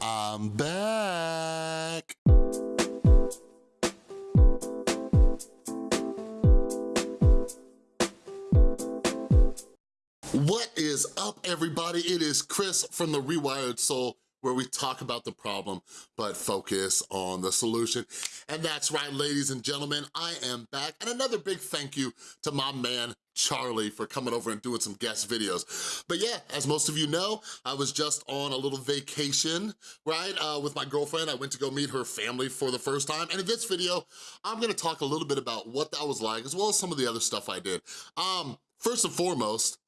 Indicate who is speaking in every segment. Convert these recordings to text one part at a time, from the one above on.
Speaker 1: I'm back. What is up, everybody? It is Chris from The Rewired Soul, where we talk about the problem, but focus on the solution. And that's right, ladies and gentlemen, I am back. And another big thank you to my man, Charlie, for coming over and doing some guest videos. But yeah, as most of you know, I was just on a little vacation, right, uh, with my girlfriend. I went to go meet her family for the first time. And in this video, I'm gonna talk a little bit about what that was like, as well as some of the other stuff I did. Um, first and foremost,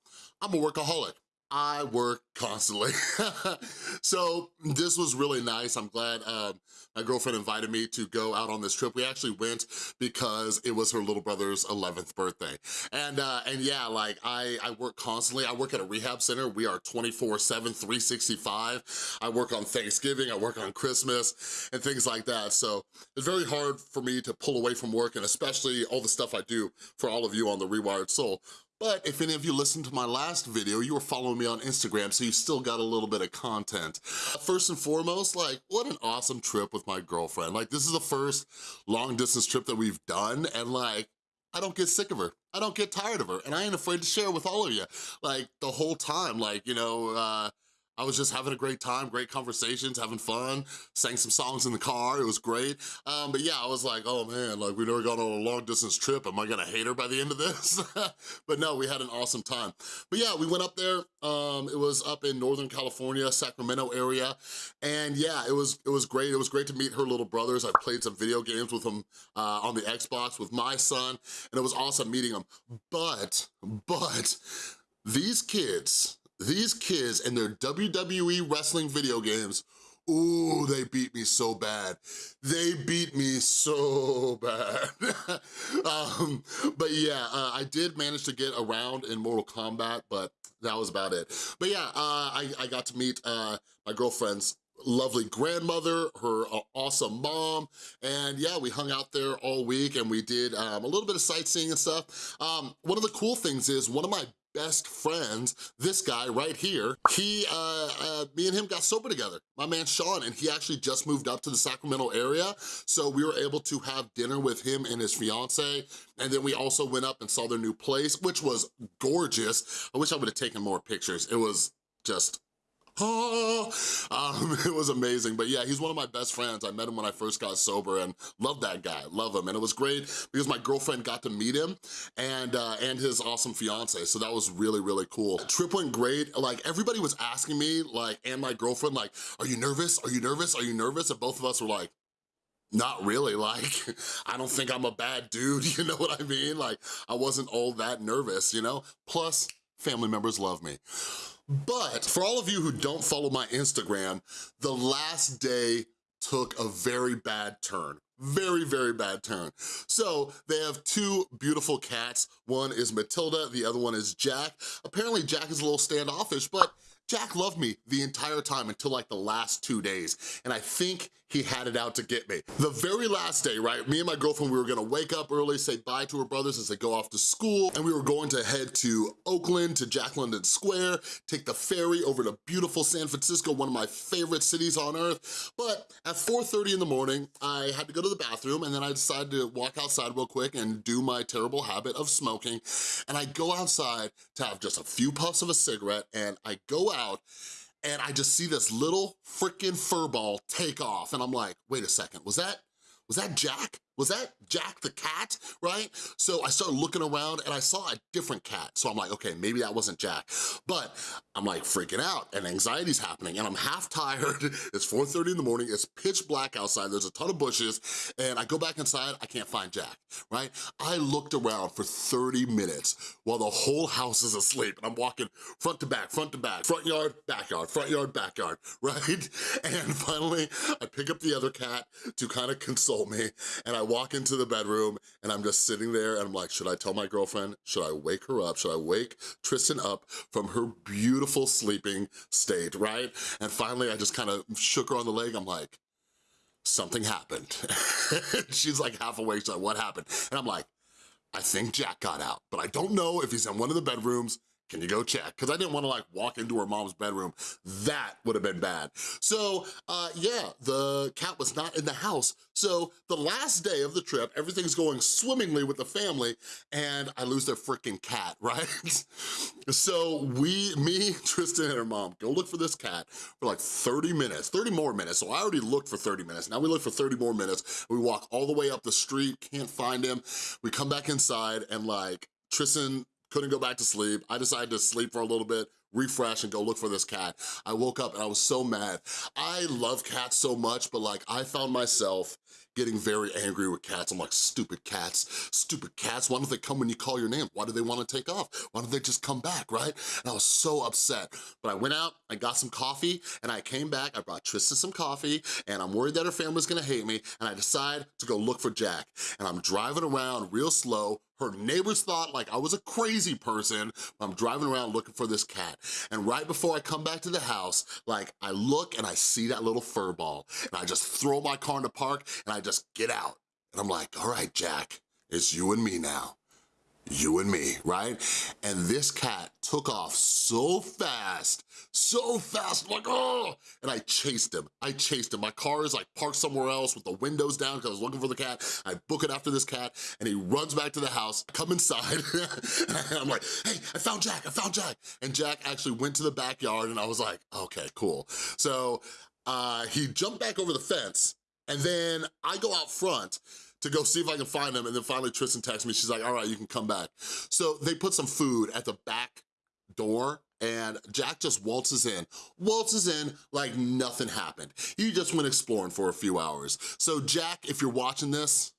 Speaker 1: I'm a workaholic. I work constantly. so this was really nice. I'm glad um, my girlfriend invited me to go out on this trip. We actually went because it was her little brother's 11th birthday. And uh, and yeah, like I, I work constantly. I work at a rehab center. We are 24-7, 365. I work on Thanksgiving, I work on Christmas and things like that. So it's very hard for me to pull away from work and especially all the stuff I do for all of you on The Rewired Soul. But if any of you listened to my last video, you were following me on Instagram, so you still got a little bit of content. First and foremost, like, what an awesome trip with my girlfriend. Like, this is the first long distance trip that we've done, and like, I don't get sick of her. I don't get tired of her, and I ain't afraid to share with all of you. Like, the whole time, like, you know, uh, I was just having a great time, great conversations, having fun, sang some songs in the car, it was great. Um, but yeah, I was like, oh man, like we never gone on a long distance trip, am I gonna hate her by the end of this? but no, we had an awesome time. But yeah, we went up there, um, it was up in Northern California, Sacramento area, and yeah, it was it was great. It was great to meet her little brothers. I played some video games with them uh, on the Xbox with my son, and it was awesome meeting them. But, but, these kids, these kids and their WWE wrestling video games, ooh, they beat me so bad. They beat me so bad. um, but yeah, uh, I did manage to get around in Mortal Kombat, but that was about it. But yeah, uh, I, I got to meet uh, my girlfriend's lovely grandmother, her uh, awesome mom, and yeah, we hung out there all week and we did um, a little bit of sightseeing and stuff. Um, one of the cool things is one of my best friends, this guy right here, he, uh, uh, me and him got sober together, my man Sean, and he actually just moved up to the Sacramento area, so we were able to have dinner with him and his fiance, and then we also went up and saw their new place, which was gorgeous. I wish I would've taken more pictures. It was just oh, um, it was amazing. But yeah, he's one of my best friends. I met him when I first got sober and love that guy, love him. And it was great because my girlfriend got to meet him and, uh, and his awesome fiance. So that was really, really cool. Trip went great. Like everybody was asking me like, and my girlfriend like, are you nervous? Are you nervous? Are you nervous? And both of us were like, not really, like, I don't think I'm a bad dude, you know what I mean? Like, I wasn't all that nervous, you know? Plus, family members love me. But for all of you who don't follow my Instagram, the last day took a very bad turn very, very bad turn. So they have two beautiful cats. One is Matilda, the other one is Jack. Apparently Jack is a little standoffish, but Jack loved me the entire time until like the last two days, and I think he had it out to get me. The very last day, right, me and my girlfriend, we were gonna wake up early, say bye to her brothers as they go off to school, and we were going to head to Oakland, to Jack London Square, take the ferry over to beautiful San Francisco, one of my favorite cities on earth. But at 4.30 in the morning, I had to go to the bathroom, and then I decided to walk outside real quick and do my terrible habit of smoking. And I go outside to have just a few puffs of a cigarette, and I go out, and I just see this little freaking fur ball take off and I'm like, wait a second, was that, was that Jack? Was that Jack the cat, right? So I started looking around and I saw a different cat. So I'm like, okay, maybe that wasn't Jack. But I'm like freaking out and anxiety's happening and I'm half tired. It's 4.30 in the morning, it's pitch black outside, there's a ton of bushes and I go back inside, I can't find Jack, right? I looked around for 30 minutes while the whole house is asleep and I'm walking front to back, front to back, front yard, backyard, front yard, backyard, right? And finally, I pick up the other cat to kind of console me and I walk into the bedroom and I'm just sitting there and I'm like, should I tell my girlfriend? Should I wake her up? Should I wake Tristan up from her beautiful sleeping state, right? And finally I just kind of shook her on the leg. I'm like, something happened. She's like half awake, she's like, what happened? And I'm like, I think Jack got out, but I don't know if he's in one of the bedrooms can you go check? Because I didn't wanna like walk into her mom's bedroom. That would have been bad. So uh, yeah, the cat was not in the house. So the last day of the trip, everything's going swimmingly with the family and I lose their freaking cat, right? so we, me, Tristan and her mom, go look for this cat for like 30 minutes, 30 more minutes. So I already looked for 30 minutes. Now we look for 30 more minutes. We walk all the way up the street, can't find him. We come back inside and like Tristan couldn't go back to sleep. I decided to sleep for a little bit, refresh and go look for this cat. I woke up and I was so mad. I love cats so much, but like I found myself getting very angry with cats. I'm like, stupid cats, stupid cats. Why don't they come when you call your name? Why do they wanna take off? Why don't they just come back, right? And I was so upset. But I went out, I got some coffee, and I came back, I brought Tristan some coffee, and I'm worried that her family's gonna hate me, and I decide to go look for Jack. And I'm driving around real slow, her neighbors thought like I was a crazy person. I'm driving around looking for this cat. And right before I come back to the house, like I look and I see that little fur ball and I just throw my car in the park and I just get out. And I'm like, all right, Jack, it's you and me now you and me, right? And this cat took off so fast, so fast, like, oh! And I chased him, I chased him. My car is like parked somewhere else with the windows down because I was looking for the cat. I book it after this cat and he runs back to the house, come inside, and I'm like, hey, I found Jack, I found Jack. And Jack actually went to the backyard and I was like, okay, cool. So uh, he jumped back over the fence and then I go out front to go see if I can find him. And then finally Tristan texts me, she's like, all right, you can come back. So they put some food at the back door and Jack just waltzes in, waltzes in like nothing happened. He just went exploring for a few hours. So Jack, if you're watching this,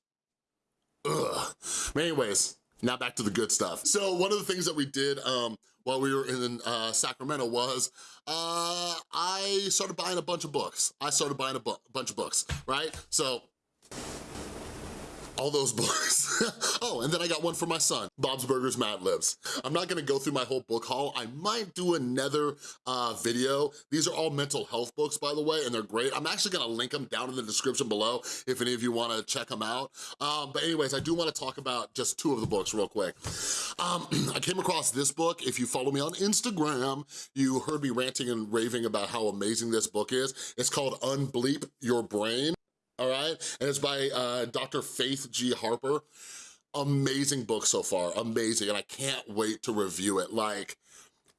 Speaker 1: ugh. But anyways, now back to the good stuff. So one of the things that we did um, while we were in uh, Sacramento was uh, I started buying a bunch of books. I started buying a bu bunch of books, right? So all those books. oh, and then I got one for my son, Bob's Burgers Mad Libs. I'm not gonna go through my whole book haul. I might do another uh, video. These are all mental health books, by the way, and they're great. I'm actually gonna link them down in the description below if any of you wanna check them out. Um, but anyways, I do wanna talk about just two of the books real quick. Um, I came across this book. If you follow me on Instagram, you heard me ranting and raving about how amazing this book is. It's called Unbleep Your Brain all right? And it's by uh, Dr. Faith G. Harper. Amazing book so far, amazing, and I can't wait to review it. Like,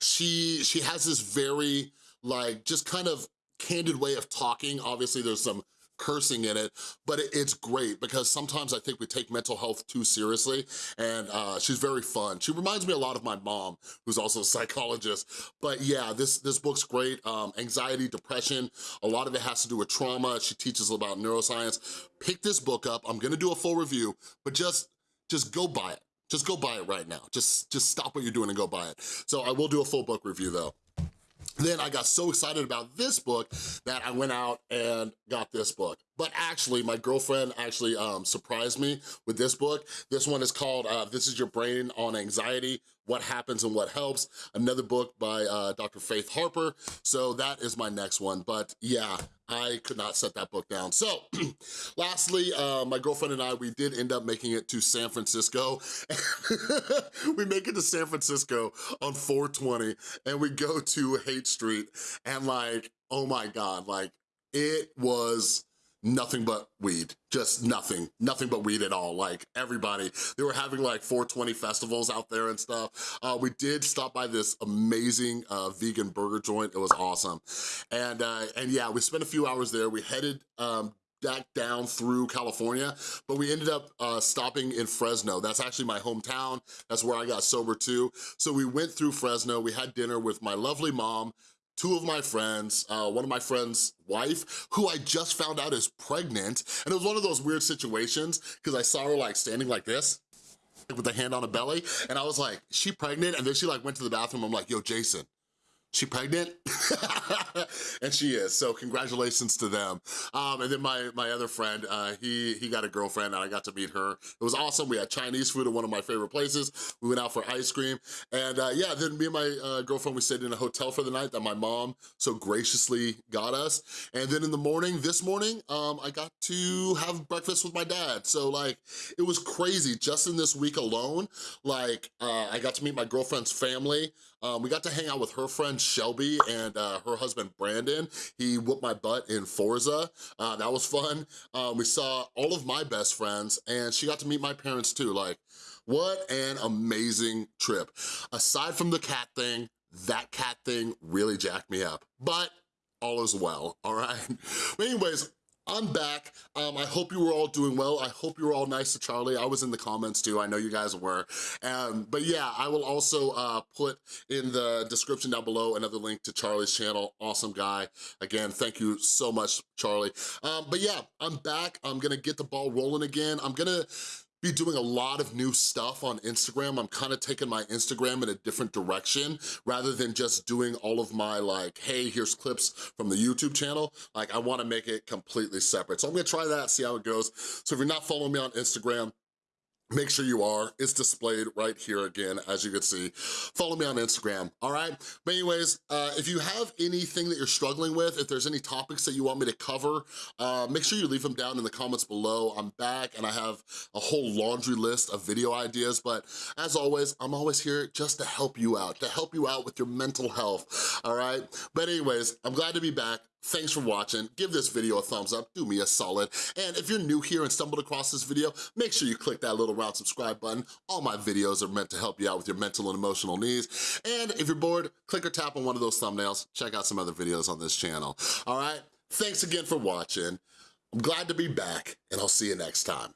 Speaker 1: she, she has this very, like, just kind of candid way of talking. Obviously, there's some cursing in it, but it, it's great because sometimes I think we take mental health too seriously and uh, she's very fun. She reminds me a lot of my mom, who's also a psychologist. But yeah, this, this book's great. Um, anxiety, depression, a lot of it has to do with trauma. She teaches about neuroscience. Pick this book up. I'm gonna do a full review, but just, just go buy it. Just go buy it right now. Just, just stop what you're doing and go buy it. So I will do a full book review though. Then I got so excited about this book that I went out and got this book. But actually, my girlfriend actually um, surprised me with this book. This one is called uh, This is Your Brain on Anxiety, What Happens and What Helps. Another book by uh, Dr. Faith Harper. So that is my next one. But yeah, I could not set that book down. So lastly, uh, my girlfriend and I, we did end up making it to San Francisco. we make it to San Francisco on 420 and we go to Haight Street and like, oh my God, like it was nothing but weed, just nothing, nothing but weed at all. Like everybody, they were having like 420 festivals out there and stuff. Uh, we did stop by this amazing uh, vegan burger joint. It was awesome. And, uh, and yeah, we spent a few hours there. We headed um, back down through California, but we ended up uh, stopping in Fresno. That's actually my hometown. That's where I got sober too. So we went through Fresno. We had dinner with my lovely mom, two of my friends, uh, one of my friends' wife, who I just found out is pregnant. And it was one of those weird situations because I saw her like standing like this with the hand on her belly. And I was like, she pregnant? And then she like went to the bathroom. I'm like, yo, Jason, she pregnant? and she is, so congratulations to them. Um, and then my, my other friend, uh, he, he got a girlfriend and I got to meet her. It was awesome. We had Chinese food at one of my favorite places. We went out for ice cream. And uh, yeah, then me and my uh, girlfriend, we stayed in a hotel for the night that my mom so graciously got us. And then in the morning, this morning, um, I got to have breakfast with my dad. So like, it was crazy. Just in this week alone, like, uh, I got to meet my girlfriend's family. Um, we got to hang out with her friend Shelby and uh, her husband Brandon. He whooped my butt in Forza. Uh, that was fun. Um, we saw all of my best friends and she got to meet my parents too. Like, what an amazing trip. Aside from the cat thing, that cat thing really jacked me up. But all is well, all right? But anyways, I'm back. Um, I hope you were all doing well. I hope you were all nice to Charlie. I was in the comments too. I know you guys were. Um, but yeah, I will also uh, put in the description down below another link to Charlie's channel. Awesome guy. Again, thank you so much, Charlie. Um, but yeah, I'm back. I'm gonna get the ball rolling again. I'm gonna be doing a lot of new stuff on Instagram. I'm kind of taking my Instagram in a different direction rather than just doing all of my like, hey, here's clips from the YouTube channel. Like I wanna make it completely separate. So I'm gonna try that, see how it goes. So if you're not following me on Instagram, make sure you are. It's displayed right here again, as you can see. Follow me on Instagram, all right? But anyways, uh, if you have anything that you're struggling with, if there's any topics that you want me to cover, uh, make sure you leave them down in the comments below. I'm back and I have a whole laundry list of video ideas, but as always, I'm always here just to help you out, to help you out with your mental health, all right? But anyways, I'm glad to be back. Thanks for watching. Give this video a thumbs up, do me a solid. And if you're new here and stumbled across this video, make sure you click that little round subscribe button. All my videos are meant to help you out with your mental and emotional needs. And if you're bored, click or tap on one of those thumbnails. Check out some other videos on this channel, all right? Thanks again for watching. I'm glad to be back, and I'll see you next time.